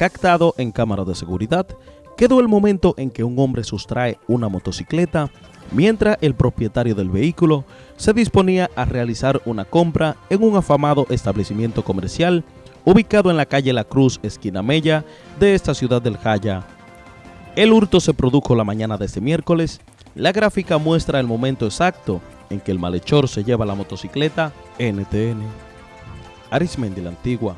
captado en cámara de seguridad, quedó el momento en que un hombre sustrae una motocicleta mientras el propietario del vehículo se disponía a realizar una compra en un afamado establecimiento comercial ubicado en la calle La Cruz, esquina Mella, de esta ciudad del Jaya. El hurto se produjo la mañana de este miércoles. La gráfica muestra el momento exacto en que el malhechor se lleva la motocicleta NTN. Arismendi la Antigua.